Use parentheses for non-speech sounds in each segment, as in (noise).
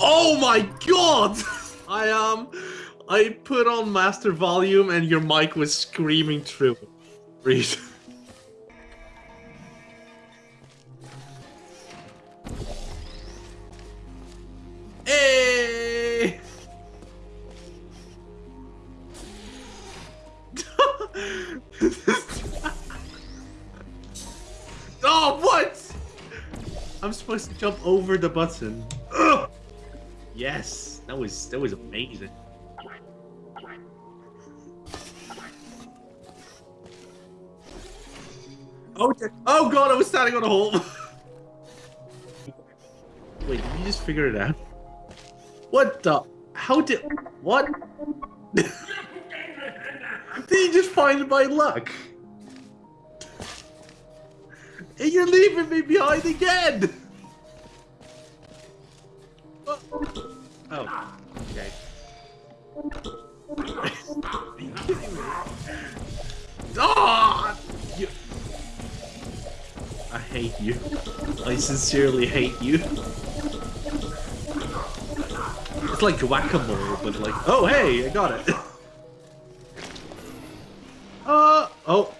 Oh my god! (laughs) I um, I put on master volume and your mic was screaming through. Read. Hey! (laughs) (laughs) I'm supposed to jump over the button. Ugh! Yes, that was that was amazing. Oh, oh god, I was standing on a hole. (laughs) Wait, did you just figure it out? What the? How did? What? (laughs) did you just find by luck? And you're leaving me behind again! Oh, okay. You? (laughs) I hate you. I sincerely hate you. It's like whack-a-mole, but like, oh hey, I got it. (laughs) uh, oh,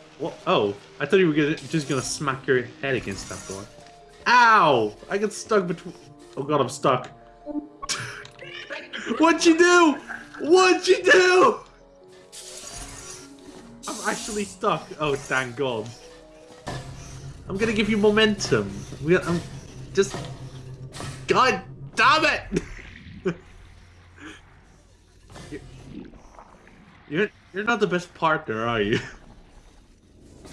oh, I thought you were gonna, just gonna smack your head against that door. Ow! I got stuck between, oh god, I'm stuck. What'd you do? What'd you do? I'm actually stuck. Oh, thank god. I'm gonna give you momentum. We, I'm just, god damn it! (laughs) You're you're not the best partner, are you?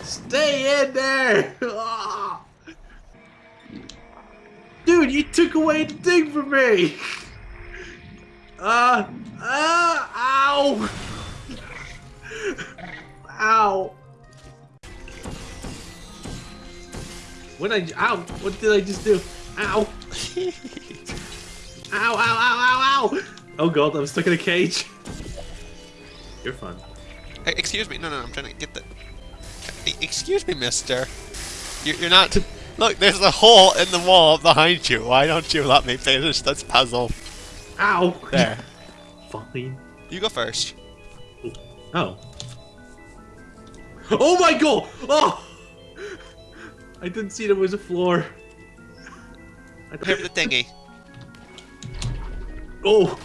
Stay in there! (laughs) Dude, you took away the thing from me! (laughs) Uh, uh, ow! ow! What I, ow, what did I just do? Ow! (laughs) ow, ow, ow, ow, ow! Oh god, I'm stuck in a cage. You're fun. Hey, excuse me. No, no, I'm trying to get the. Excuse me, mister. You're, you're not. Look, there's a hole in the wall behind you. Why don't you let me finish this puzzle? Ow! There. (laughs) Fine. You go first. Oh. Oh my god! Oh! I didn't see there was a floor. I Here the thingy. (laughs) Oh!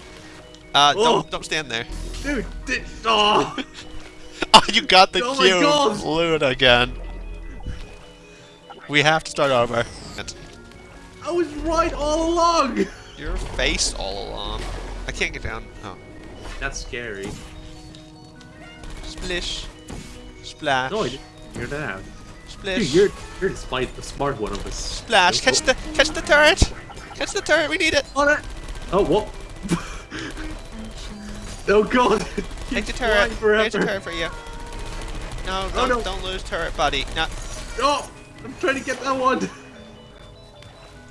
Uh, oh. don't don't stand there. Dude, di oh. (laughs) oh, you got the oh cube. Loot again. We have to start over. I was right all along. Your face all along. I can't get down. Oh. That's scary. Splish. Splash. No, you're not. Splish. Dude, you're you're despite the smart one of us. Splash. Catch the catch the turret. Catch the turret. We need it. On it. Oh what? (laughs) Oh god! Take the turret. Here's a turret for you. No, oh, don't, oh, no. don't lose turret, buddy. No. Oh! I'm trying to get that one!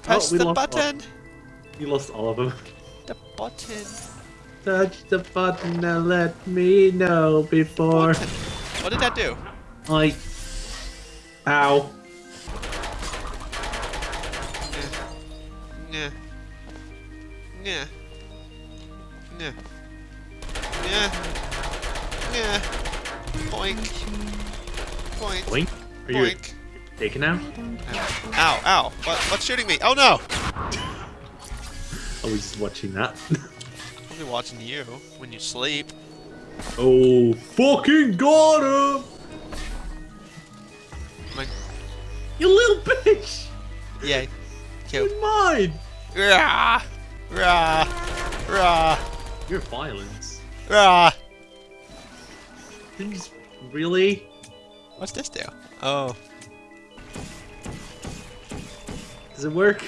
Press oh, the button! You lost all of them. The button. Touch the button and let me know before. What did that do? I. Ow. Yeah. Yeah. Yeah. Yeah. Yeah. Boink. Boink. Boink? Are Boink. you taken out? Ow, ow. What, what's shooting me? Oh no! Just watching that. I'll be watching you when you sleep. Oh, fucking got him! My... You little bitch! Yeah. Cute. mine! Rah! Rah! Rah! You're violence. Ah! Things really? What's this do? Oh. Does it work?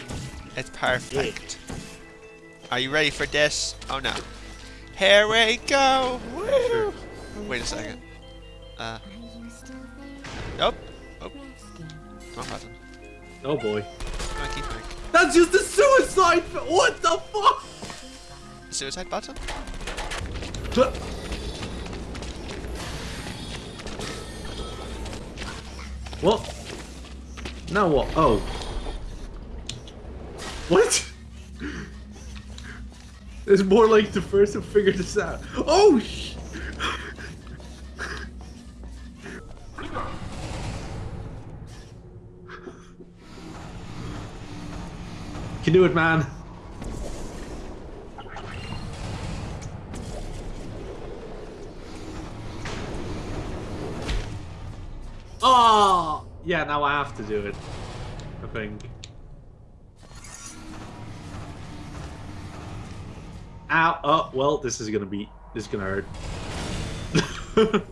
It's perfect. Yeah. Are you ready for this? Oh no. Here we go! Woo! Wait a second. Uh. Nope. Oh. Wrong button. Oh boy. That's just a suicide! What the fuck? Suicide button? What? Now what? Oh. What? (laughs) It's more like the first to figure this out. Oh! sh- Can do it, man. Oh! Yeah, now I have to do it. I think. Ow! Oh, well, this is gonna be... This is gonna hurt. (laughs)